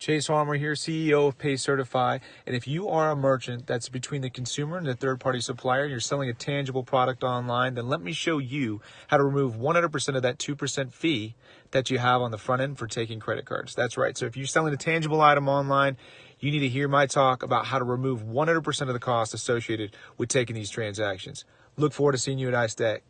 Chase Farmer here, CEO of Pay Certify. And if you are a merchant that's between the consumer and the third party supplier, and you're selling a tangible product online, then let me show you how to remove 100% of that 2% fee that you have on the front end for taking credit cards. That's right. So if you're selling a tangible item online, you need to hear my talk about how to remove 100% of the cost associated with taking these transactions. Look forward to seeing you at iStack.